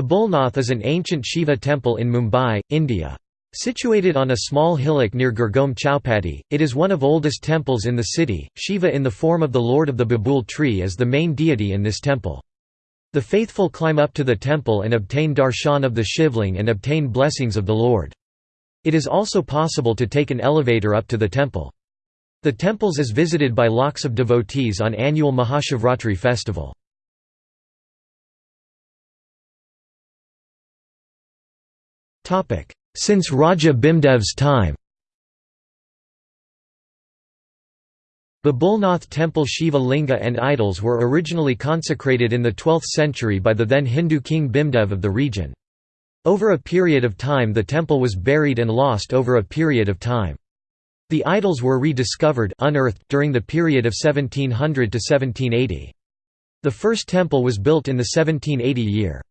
Babulnath is an ancient Shiva temple in Mumbai, India. Situated on a small hillock near Girgaon Chowpatty, it is one of oldest temples in the city. Shiva in the form of the lord of the Babul tree is the main deity in this temple. The faithful climb up to the temple and obtain darshan of the Shivling and obtain blessings of the Lord. It is also possible to take an elevator up to the temple. The temples is visited by lakhs of devotees on annual Mahashivratri festival. Since Raja Bhimdev's time Babulnath temple Shiva Linga and idols were originally consecrated in the 12th century by the then Hindu king Bhimdev of the region. Over a period of time the temple was buried and lost over a period of time. The idols were rediscovered unearthed during the period of 1700 to 1780. The first temple was built in the 1780 year.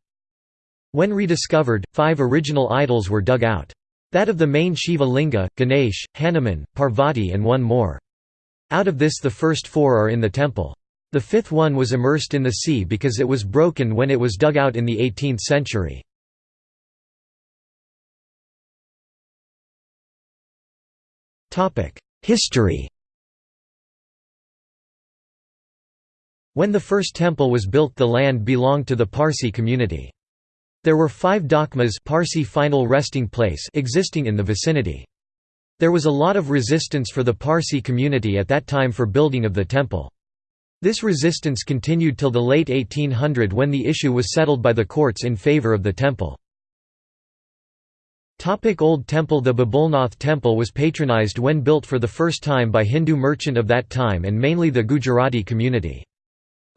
When rediscovered, five original idols were dug out. That of the main Shiva Linga, Ganesh, Hanuman, Parvati and one more. Out of this the first four are in the temple. The fifth one was immersed in the sea because it was broken when it was dug out in the 18th century. History When the first temple was built the land belonged to the Parsi community. There were five dakhmas Parsi final resting place existing in the vicinity. There was a lot of resistance for the Parsi community at that time for building of the temple. This resistance continued till the late 1800 when the issue was settled by the courts in favour of the temple. Old Temple The Babulnath temple was patronized when built for the first time by Hindu merchant of that time and mainly the Gujarati community.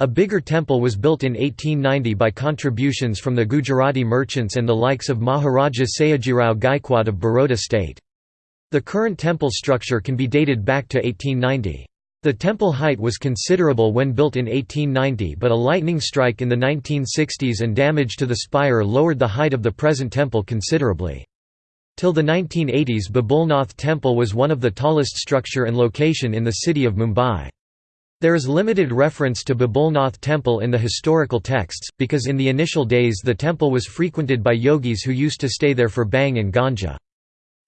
A bigger temple was built in 1890 by contributions from the Gujarati merchants and the likes of Maharaja Sayajirao Gaikwad of Baroda state. The current temple structure can be dated back to 1890. The temple height was considerable when built in 1890 but a lightning strike in the 1960s and damage to the spire lowered the height of the present temple considerably. Till the 1980s Babulnath temple was one of the tallest structure and location in the city of Mumbai. There is limited reference to Babulnath temple in the historical texts, because in the initial days the temple was frequented by yogis who used to stay there for bhang and ganja.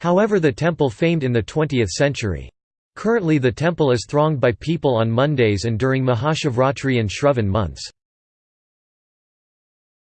However the temple famed in the 20th century. Currently the temple is thronged by people on Mondays and during Mahashivratri and Shravan months.